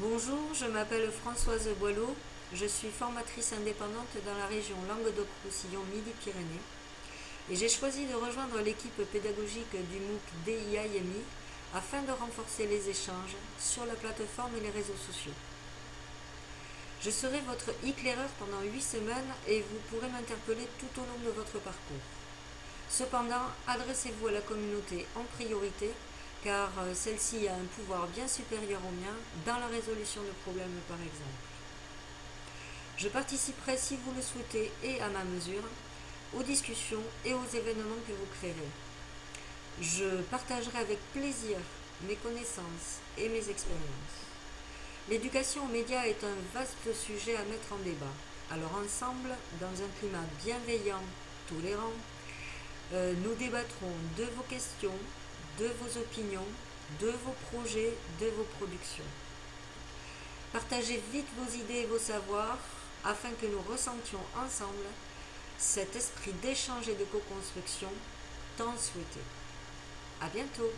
Bonjour, je m'appelle Françoise Boileau, je suis formatrice indépendante dans la région Languedoc-Roussillon Midi-Pyrénées et j'ai choisi de rejoindre l'équipe pédagogique du MOOC DIAMI afin de renforcer les échanges sur la plateforme et les réseaux sociaux. Je serai votre éclaireur pendant 8 semaines et vous pourrez m'interpeller tout au long de votre parcours. Cependant, adressez-vous à la communauté en priorité car euh, celle-ci a un pouvoir bien supérieur au mien dans la résolution de problèmes par exemple. Je participerai si vous le souhaitez et à ma mesure aux discussions et aux événements que vous créerez. Je partagerai avec plaisir mes connaissances et mes expériences. L'éducation aux médias est un vaste sujet à mettre en débat. Alors ensemble, dans un climat bienveillant, tolérant, euh, nous débattrons de vos questions, de vos opinions, de vos projets, de vos productions. Partagez vite vos idées et vos savoirs afin que nous ressentions ensemble cet esprit d'échange et de co-construction tant souhaité. À bientôt